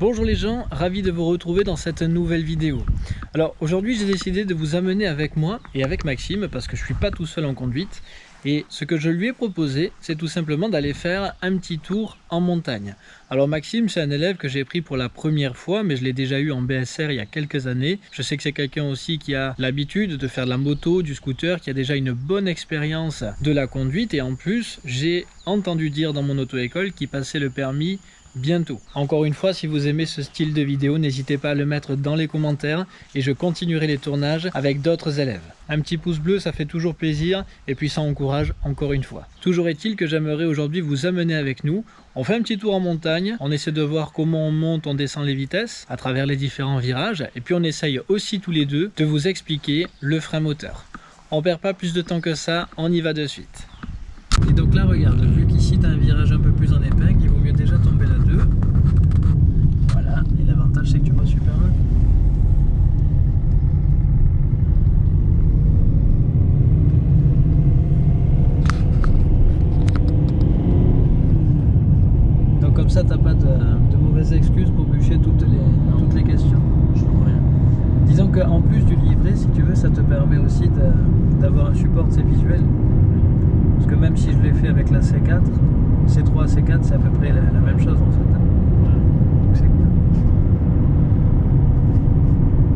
Bonjour les gens, ravi de vous retrouver dans cette nouvelle vidéo. Alors aujourd'hui j'ai décidé de vous amener avec moi et avec Maxime parce que je suis pas tout seul en conduite et ce que je lui ai proposé c'est tout simplement d'aller faire un petit tour en montagne. Alors Maxime c'est un élève que j'ai pris pour la première fois mais je l'ai déjà eu en BSR il y a quelques années. Je sais que c'est quelqu'un aussi qui a l'habitude de faire de la moto, du scooter, qui a déjà une bonne expérience de la conduite et en plus j'ai entendu dire dans mon auto-école qu'il passait le permis bientôt. Encore une fois, si vous aimez ce style de vidéo, n'hésitez pas à le mettre dans les commentaires et je continuerai les tournages avec d'autres élèves. Un petit pouce bleu, ça fait toujours plaisir et puis ça encourage encore une fois. Toujours est-il que j'aimerais aujourd'hui vous amener avec nous. On fait un petit tour en montagne, on essaie de voir comment on monte, on descend les vitesses à travers les différents virages et puis on essaye aussi tous les deux de vous expliquer le frein moteur. On perd pas plus de temps que ça, on y va de suite. Et donc là, regarde, vu qu'ici tu as un virage un peu plus en épingle, il vaut mieux déjà tomber là 2. Voilà, et l'avantage c'est que tu vois super loin. Donc comme ça, t'as pas de, de mauvaises excuses pour bûcher toutes les, toutes les questions. Disons qu'en plus du livret, si tu veux, ça te permet aussi d'avoir un support visuel. Parce que même si je l'ai fait avec la C4, C3, C4, c'est à peu près la, la même chose en fait.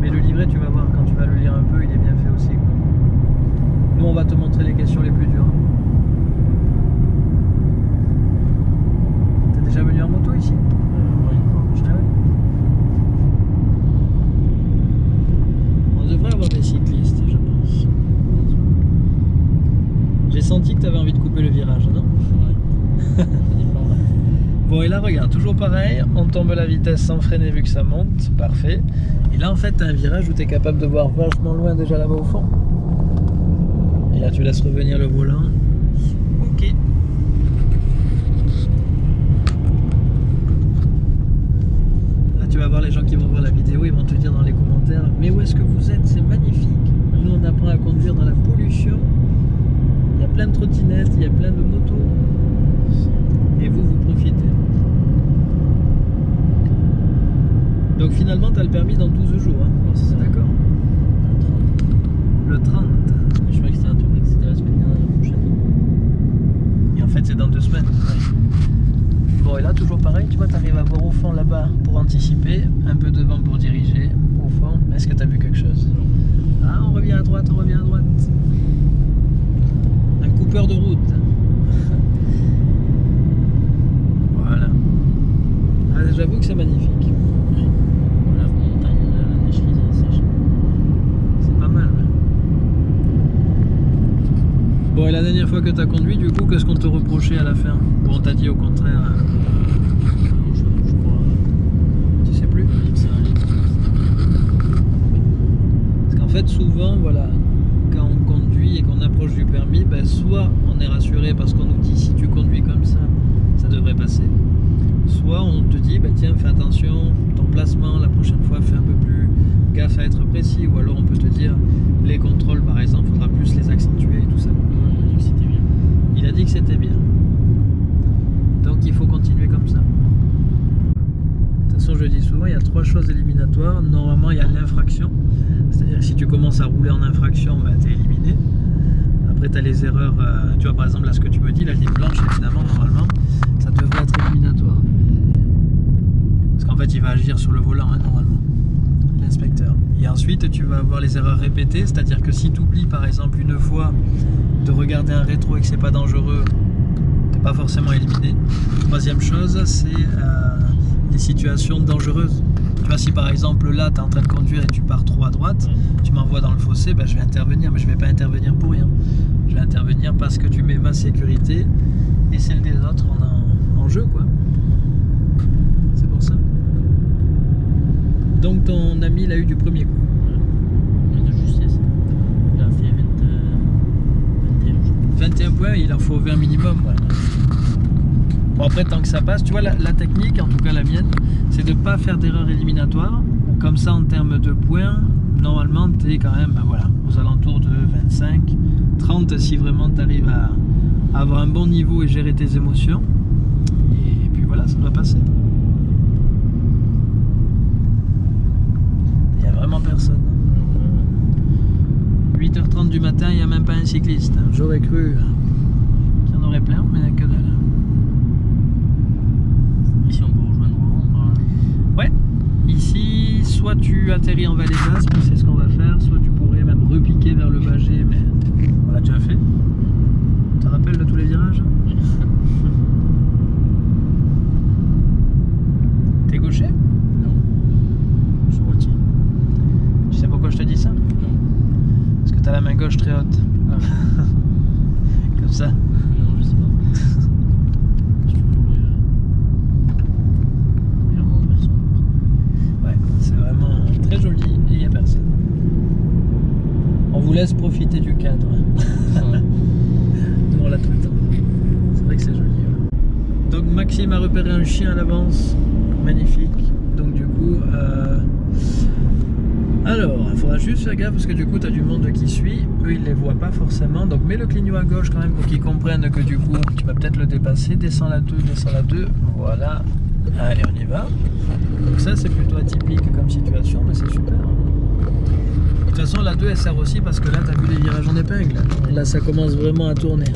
Mais le livret, tu vas voir, quand tu vas le lire un peu, il est bien fait aussi. Quoi. Nous, on va te montrer les questions les plus dures. T'es déjà venu en moto ici Euh, ouais, une fois. Ah ouais On devrait avoir des cyclistes, je pense. J'ai senti que tu avais envie de couper le virage, non Ouais. Ça dépend, ouais. Bon et là regarde, toujours pareil, on tombe la vitesse sans freiner vu que ça monte, parfait. Et là en fait t'as un virage où tu es capable de voir vachement loin déjà là-bas au fond. Et là tu laisses revenir le volant. Ok. Là tu vas voir les gens qui vont voir la vidéo, ils vont te dire dans les commentaires Mais où est-ce que vous êtes? C'est magnifique. Nous on apprend à conduire dans la pollution. Il y a plein de trottinettes, il y a plein de motos. Et vous, vous profitez. Donc finalement, tu as le permis dans 12 jours. Hein. Ouais, c'est ça. D'accord. Un 30. Le 30. Mais je croyais que c'était un truc, que c'était la semaine dernière, la prochaine. Et en fait, c'est dans deux semaines. Bon, et là, toujours pareil, tu vois, tu arrives à voir au fond là-bas pour anticiper, un peu devant pour diriger. Au fond, est-ce que tu as vu quelque chose? Ah, on revient à droite, on revient à droite. Un coupeur de route. voilà. Ah, J'avoue que c'est magnifique. Ouais. Voilà, en montagne, la, la neige frise, elle sèche. C'est pas mal. ouais. Bon, et la dernière fois que tu as conduit, du coup, qu'est-ce qu'on te reprochait à la fin Ou on t'a dit au contraire euh, je, je crois. Tu sais plus. Parce qu'en fait, souvent, voilà, quand on conduit et qu'on approche du permis, ben, soit on est rassuré parce qu'on nous dit si tu conduis comme ça, ça devrait passer. Soit on te dit, bah, tiens, fais attention, ton placement, la prochaine fois, fais un peu plus gaffe à être précis. Ou alors on peut te dire, les contrôles, par exemple, faudra plus les accentuer et tout ça. Ouais, il a dit que c'était bien. Il a c'était bien. Donc il faut continuer comme ça. De toute façon, je dis souvent, il y a trois choses éliminatoires. Normalement, il y a l'infraction. C'est-à-dire si tu commences à rouler en infraction, bah, tu es éliminé. Après, tu as les erreurs. euh, tu vois, par exemple, là, ce que tu me dis, la ligne blanche, évidemment, normalement, ça devrait être éliminatoire. Parce qu'en fait, il va agir sur le volant, hein, normalement, l'inspecteur. Et ensuite, tu vas avoir les erreurs répétées. C'est-à-dire que si tu oublies, par exemple, une fois de regarder un rétro et que c'est pas dangereux, t'es pas forcément éliminé. Troisième chose, c'est euh, les situations dangereuses. Tu vois, si par exemple là, tu es en train de conduire et tu pars trop à droite, tu m'envoies dans le fossé, ben, je vais intervenir, mais je vais pas intervenir pour rien. Je vais intervenir parce que tu mets ma sécurité et celle des autres en, en jeu, quoi. C'est pour ça. Donc ton ami, il a eu du premier coup. Ouais. De justesse. Il a fait 20, euh, 21, je crois. 21 points, il en faut 20 minimum. ouais. Bon après tant que ça passe, tu vois la, la technique, en tout cas la mienne, c'est de ne pas faire d'erreur éliminatoire. Comme ça en termes de points, normalement tu es quand même ben voilà, aux alentours de 25, 30 si vraiment tu arrives à, à avoir un bon niveau et gérer tes émotions. Et puis voilà, ça doit passer. Cyclistes. J'aurais cru qu'il y en aurait plein, mais il n'y a que dalle. Ici, on peut rejoindre Rouen par là. Ouais, ici, soit tu atterris en vallée basse, mais c'est ce qu'on va faire, soit tu pourrais même repiquer vers le Bagé, mais on l'a déjà fait. Tu te rappelles de tous les virages T'es gaucher? Non. Je suis routier. Tu sais pourquoi je te dis ça? Non. Parce que t'as la main gauche très haute. Ah, Comme ça. non, je sais pas. Je suis toujours euh, régulièrement en personne. Ouais, c'est vraiment très joli et il n'y a personne. On vous du cadre. Nous on l'a tout le temps. C'est vrai que c'est joli. ouais. Donc Maxime a repéré un chien à l'avance. Magnifique. Donc du coup... euh, Alors, il faudra juste faire gaffe parce que du coup tu as du monde qui suit. Eux ils les voient pas forcément. Donc mets le clignot à gauche quand même pour qu'ils comprennent que du coup tu vas peut-être le dépasser. Descends la 2, descends la 2. Voilà. Allez on y va. Donc ça c'est plutôt atypique comme situation mais c'est super. Façon, la 2 elle sert aussi parce que là, tu as vu les virages en épingle. Là, ça commence vraiment à tourner.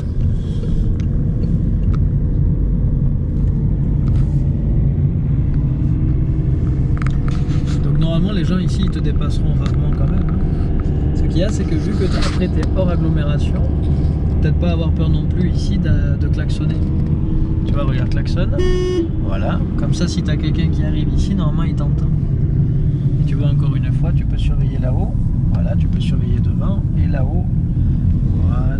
Donc, normalement, les gens ici, ils te dépasseront rarement quand même. hein. Ce qu'il y a, c'est que vu que après, tu es hors agglomération, peut-être pas avoir peur non plus ici de, klaxonner. Tu vois, regarde, klaxonne. Voilà. Comme ça, si tu as quelqu'un qui arrive ici, normalement, il t'entend. Et tu vois, encore une fois, tu peux surveiller là-haut. Voilà, tu peux surveiller devant et là-haut. Voilà.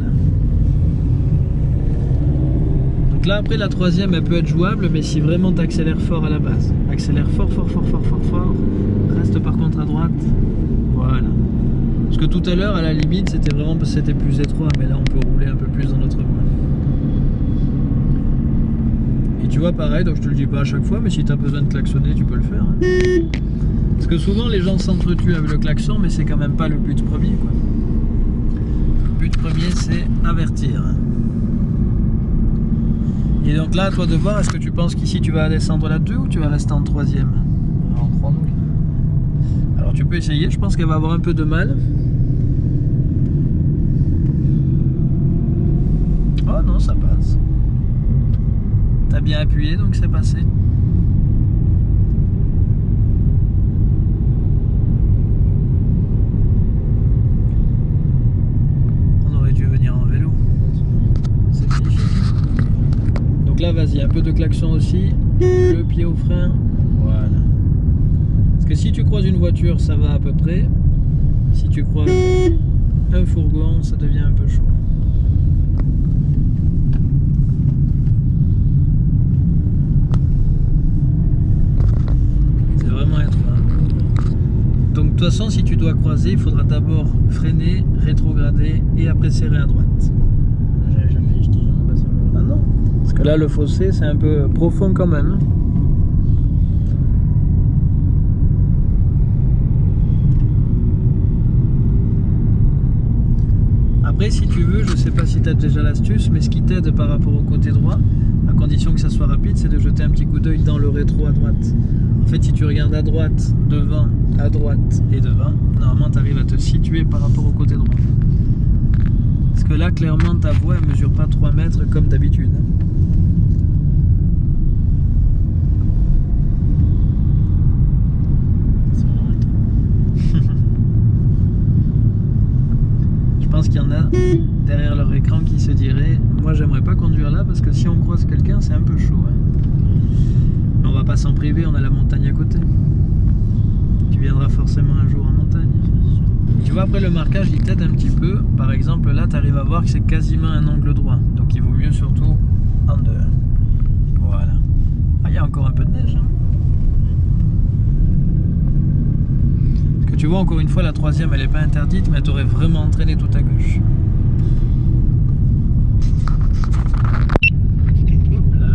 Donc là, après, la troisième, elle peut être jouable, mais si vraiment tu accélères fort à la base. Accélère fort, fort, fort, fort, fort, fort. Reste par contre à droite. Voilà. Parce que tout à l'heure, à la limite, c'était vraiment parce que c'était plus étroit, mais là, on peut rouler un peu plus dans notre voie. Et tu vois, pareil, donc je te le dis pas à chaque fois, mais si tu as besoin de klaxonner, tu peux le faire. hein. Parce que souvent les gens s'entretuent avec le klaxon, mais c'est quand même pas le but premier. Quoi. Le but premier, c'est avertir. Et donc là, à toi de voir, est-ce que tu penses qu'ici tu vas descendre la 2 ou tu vas rester en troisième En 3 donc. Alors tu peux essayer, je pense qu'elle va avoir un peu de mal. Oh non, ça passe. T'as bien appuyé, donc c'est passé. On aurait dû venir en vélo. C'est magnifique. Donc là, vas-y, un peu de klaxon aussi. Le pied au frein. Voilà. Parce que si tu croises une voiture, ça va à peu près. Si tu croises un fourgon, ça devient un peu chaud. C'est vraiment étroit. Donc de toute façon, si tu dois croiser, il faudra d'abord freiner, rétrograder et après serrer à droite. J'avais jamais, je dis jamais passé par là. Ah non Parce là, le fossé, c'est un peu profond quand même. Après, si tu veux, je sais pas si tu as déjà l'astuce, mais ce qui t'aide par rapport au côté droit, à condition que ça soit rapide, c'est de jeter un petit coup d'œil dans le rétro à droite. En fait, si tu regardes à droite, devant, à droite et devant, normalement, tu arrives à te situer par rapport au côté droit. Parce que là, clairement, ta voie, elle mesure pas 3 mètres comme d'habitude. hein. C'est vraiment étonnant. Je pense qu'il y en a derrière leur écran qui se diraient Moi, j'aimerais pas conduire là parce que si on croise quelqu'un, c'est un peu chaud. hein. Mais on va pas s'en priver, on a la montagne à côté. Tu viendras forcément un jour en montagne. Tu vois, après le marquage, il t'aide un petit peu. Par exemple, là, tu arrives à voir que c'est quasiment un angle droit. Donc, il vaut mieux surtout en deux. Voilà. Ah, il y a encore un peu de neige. hein. Parce que tu vois, encore une fois, la troisième, elle n'est pas interdite, mais elle t'aurait vraiment entraîné tout à gauche. Hop là.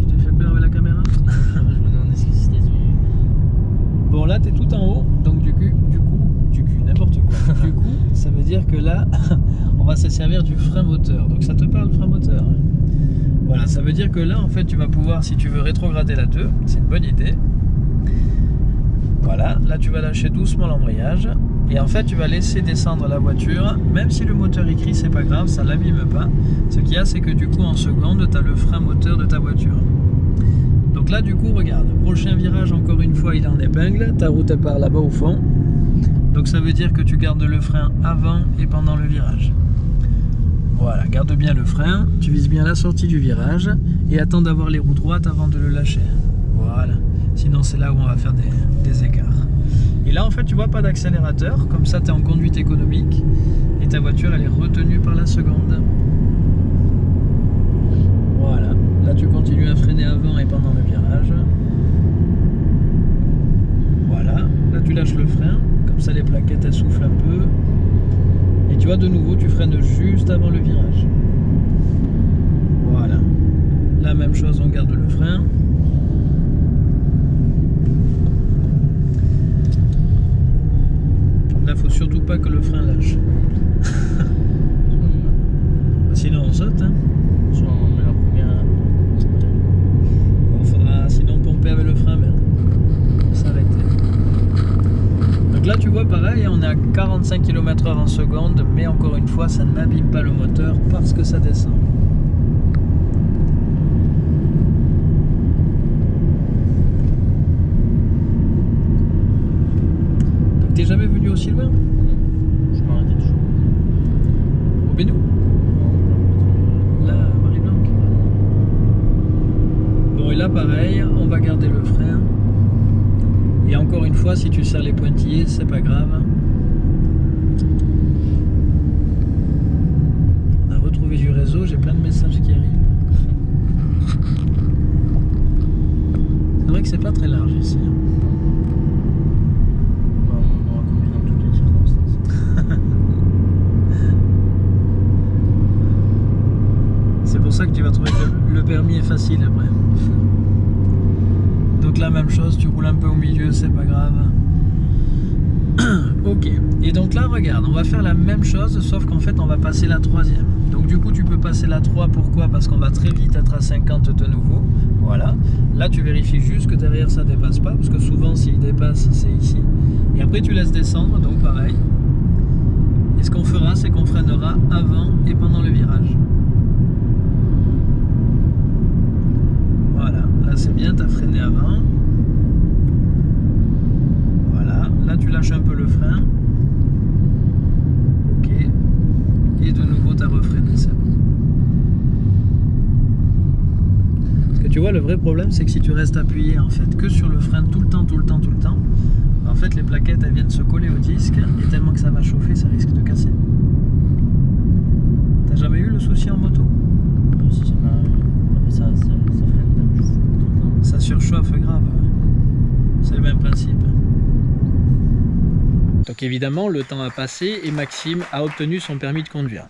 Je t'ai fait peur avec la caméra je me demandais ce que c'était. ce- Bon là t'es tout en haut, donc du coup, du coup, du cul, n'importe quoi. du coup, ça veut dire que là, on va se servir du frein moteur. Donc ça te parle frein moteur Voilà, ça veut dire que là en fait tu vas pouvoir, si tu veux rétrograder la 2, c'est une bonne idée. Voilà, là tu vas lâcher doucement l'embrayage et en fait tu vas laisser descendre la voiture, même si le moteur écrit c'est pas grave, ça l'abîme pas. Ce qu'il y a c'est que du coup en seconde tu as le frein moteur de ta voiture. Donc là du coup regarde, prochain virage encore une fois il est en épingle, ta route part là-bas au fond. Donc ça veut dire que tu gardes le frein avant et pendant le virage. Voilà, garde bien le frein, tu vises bien la sortie du virage et attends d'avoir les roues droites avant de le lâcher. Voilà, sinon c'est là où on va faire des, écarts. Et là en fait tu vois pas d'accélérateur, comme ça tu es en conduite économique et ta voiture elle est retenue par la seconde. Voilà, là tu continues à freiner avant et pendant le virage. Voilà, là tu lâches le frein, comme ça les plaquettes elles soufflent un peu tu vois, de nouveau, tu freines juste avant le virage. Voilà. La même chose, on garde le frein. Là, faut surtout pas que le frein lâche. sinon, on saute. Hein. On faudra sinon pomper avec le frein, mais là tu vois pareil, on est à 45 km h en seconde, mais encore une fois ça n'abîme pas le moteur parce que ça descend. Donc t'es aussi loin Je m'arrête toujours. Au Bénou Là, Marie-Blanc Bon et là pareil, on va garder le frein. Et encore une fois, si tu serres les pointillés, c'est pas grave. On a retrouvé du réseau, j'ai plein de messages qui arrivent. C'est vrai que c'est pas très large ici. Hein. Bah, on aura conduit dans toutes les circonstances. c'est pour ça que tu vas trouver que le permis est facile après la même chose, tu roules un peu au milieu, c'est pas grave. ok, et donc là regarde, on va faire la même chose, sauf qu'en fait on va passer la troisième. Donc du coup tu peux passer la 3, pourquoi? Parce qu'on va très vite être à 50 de nouveau. Voilà, là tu vérifies juste que derrière ça dépasse pas, parce que souvent s'il dépasse c'est ici. Et après tu laisses descendre, donc pareil. Et ce qu'on fera, c'est qu'on freinera avant et pendant le virage. Voilà, là c'est bien, tu as freiné avant. Là, tu lâches un peu le frein. Ok. Et de nouveau, tu as refreiné, c'est bon. Parce que tu vois, le vrai problème, c'est que si tu restes appuyé en fait que sur le frein tout le temps, tout le temps, tout le temps, en fait, les plaquettes, elles viennent se coller au disque et tellement que ça va chauffer, ça risque de casser. T'as jamais eu le souci en moto? Ça surchauffe grave. C'est le même principe. Donc évidemment, le temps a passé et Maxime a obtenu son permis de conduire.